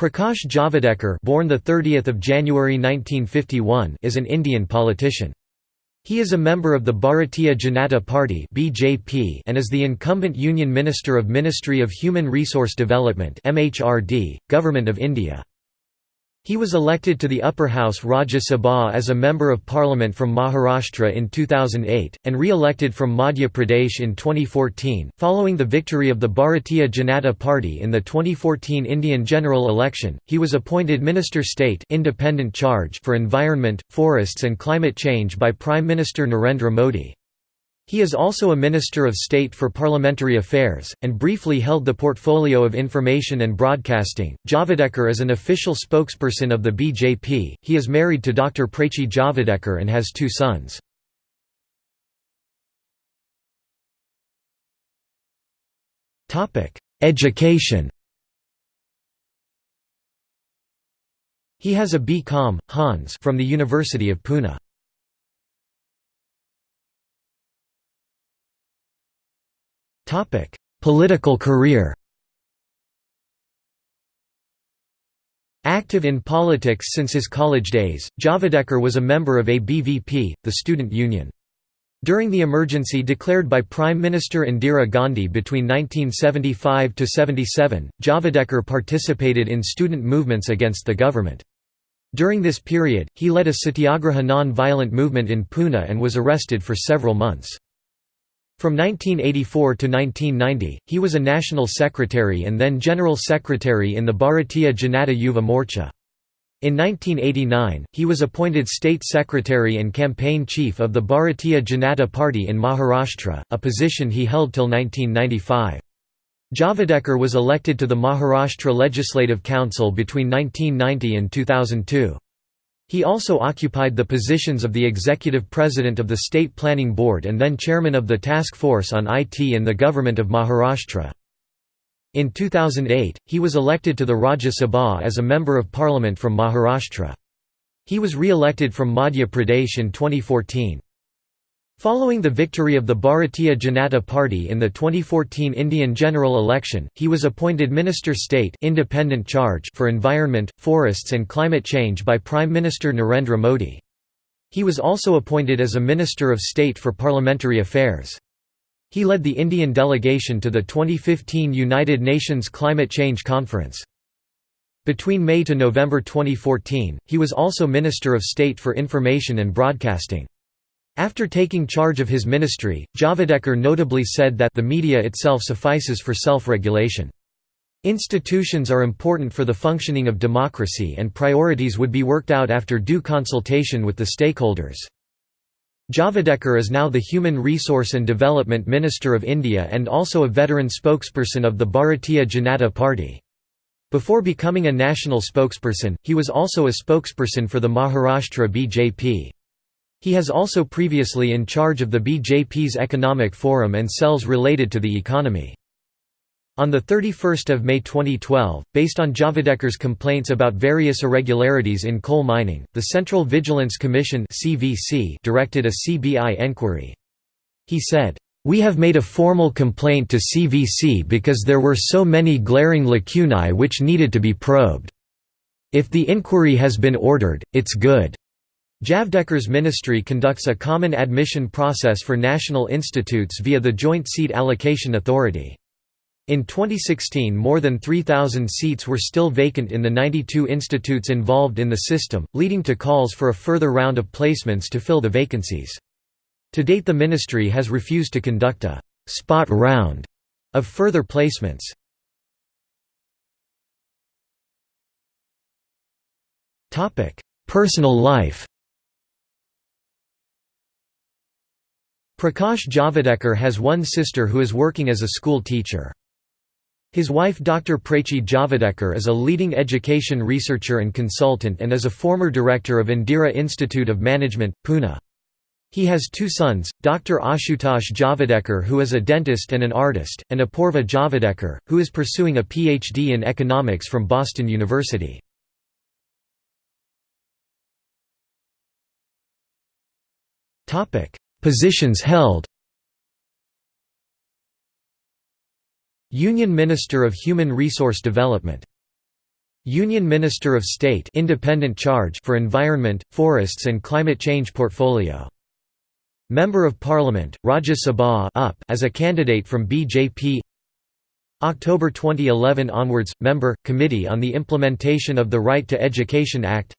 Prakash Javadekar born the 30th of January 1951 is an Indian politician. He is a member of the Bharatiya Janata Party (BJP) and is the incumbent Union Minister of Ministry of Human Resource Development (MHRD), Government of India. He was elected to the upper house Rajya Sabha as a Member of Parliament from Maharashtra in 2008, and re-elected from Madhya Pradesh in 2014, following the victory of the Bharatiya Janata Party in the 2014 Indian general election. He was appointed Minister State Independent Charge for Environment, Forests and Climate Change by Prime Minister Narendra Modi. He is also a Minister of State for Parliamentary Affairs, and briefly held the portfolio of Information and Broadcasting. Javadekar is an official spokesperson of the BJP. He is married to Dr. Prachi Javadekar and has two sons. Education He has a B.Com. Hons from the University of Pune. Political career Active in politics since his college days, Javadekar was a member of ABVP, the student union. During the emergency declared by Prime Minister Indira Gandhi between 1975–77, Javadekar participated in student movements against the government. During this period, he led a satyagraha non-violent movement in Pune and was arrested for several months. From 1984 to 1990, he was a national secretary and then general secretary in the Bharatiya Janata Yuva Morcha. In 1989, he was appointed state secretary and campaign chief of the Bharatiya Janata Party in Maharashtra, a position he held till 1995. Javadekar was elected to the Maharashtra Legislative Council between 1990 and 2002. He also occupied the positions of the executive president of the State Planning Board and then chairman of the Task Force on IT in the Government of Maharashtra. In 2008, he was elected to the Rajya Sabha as a Member of Parliament from Maharashtra. He was re-elected from Madhya Pradesh in 2014. Following the victory of the Bharatiya Janata Party in the 2014 Indian general election, he was appointed Minister State Independent Charge for Environment, Forests and Climate Change by Prime Minister Narendra Modi. He was also appointed as a Minister of State for Parliamentary Affairs. He led the Indian delegation to the 2015 United Nations Climate Change Conference. Between May to November 2014, he was also Minister of State for Information and Broadcasting. After taking charge of his ministry, Javadekar notably said that the media itself suffices for self-regulation. Institutions are important for the functioning of democracy and priorities would be worked out after due consultation with the stakeholders. Javadekar is now the Human Resource and Development Minister of India and also a veteran spokesperson of the Bharatiya Janata Party. Before becoming a national spokesperson, he was also a spokesperson for the Maharashtra BJP. He has also previously in charge of the BJP's Economic Forum and cells related to the economy. On 31 May 2012, based on Javadekar's complaints about various irregularities in coal mining, the Central Vigilance Commission directed a CBI enquiry. He said, "...we have made a formal complaint to CVC because there were so many glaring lacunae which needed to be probed. If the inquiry has been ordered, it's good." Javadekar's ministry conducts a common admission process for national institutes via the Joint Seat Allocation Authority. In 2016 more than 3,000 seats were still vacant in the 92 institutes involved in the system, leading to calls for a further round of placements to fill the vacancies. To date the ministry has refused to conduct a «spot round» of further placements. Personal life Prakash Javadekar has one sister who is working as a school teacher. His wife Dr. Prachi Javadekar is a leading education researcher and consultant and is a former director of Indira Institute of Management, Pune. He has two sons, Dr. Ashutosh Javadekar who is a dentist and an artist, and Apurva Javadekar, who is pursuing a PhD in economics from Boston University. Positions held. Union Minister of Human Resource Development. Union Minister of State independent charge for Environment, Forests and Climate Change Portfolio. Member of Parliament, Rajya Sabha up as a candidate from BJP October 2011 onwards, Member, Committee on the Implementation of the Right to Education Act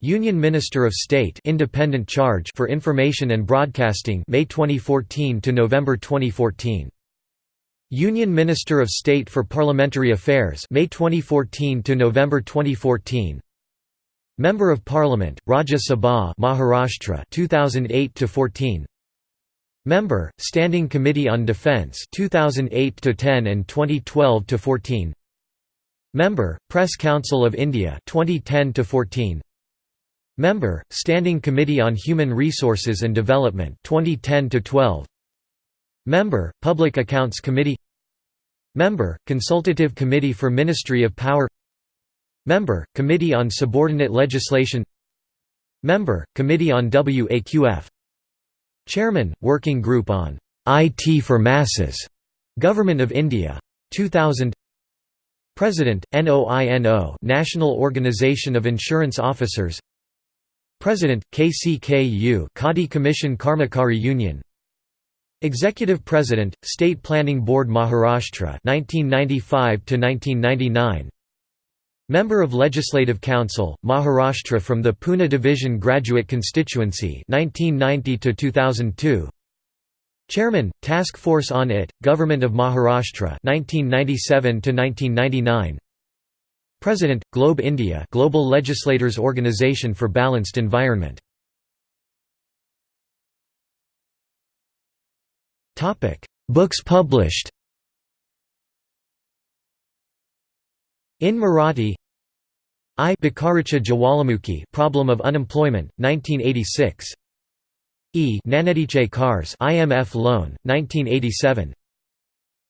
Union Minister of State independent charge for Information and Broadcasting May 2014 to November 2014 Union Minister of State for Parliamentary Affairs May 2014 to November 2014 Member of Parliament Rajya Sabha Maharashtra 2008 to 14 Member, Standing Committee on Defence 2008 to 10 and 2012 to 14 Member, Press Council of India 2010–14 Member, Standing Committee on Human Resources and Development 2010–12 Member, Public Accounts Committee. Member, Consultative Committee for Ministry of Power. Member, Committee on Subordinate Legislation. Member, Committee on WAQF Chairman, Working Group on IT for Masses, Government of India. 2000 President, NOINO National Organization of Insurance Officers President, KCKU Khadi Commission Karmakari Union Executive President, State Planning Board Maharashtra 1995 to 1999 Member of Legislative Council, Maharashtra from the Pune Division Graduate Constituency 1990 2002. Chairman, Task Force on IT, Government of Maharashtra 1997 1999. President, Globe India Global Legislators Organization for Balanced Environment. Books published In Marathi I. Bikaricha Jawalamukhi Problem of Unemployment, 1986 E. Nanediche Cars IMF Loan, 1987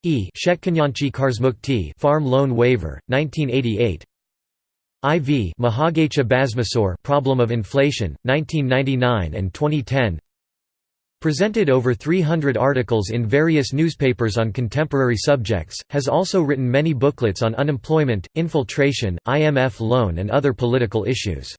E. Shetkanyanchi Karsmukti Farm Loan Waiver, 1988 IV Bhasmasur Problem of Inflation, 1999 and 2010 Presented over 300 articles in various newspapers on contemporary subjects, has also written many booklets on unemployment, infiltration, IMF loan and other political issues.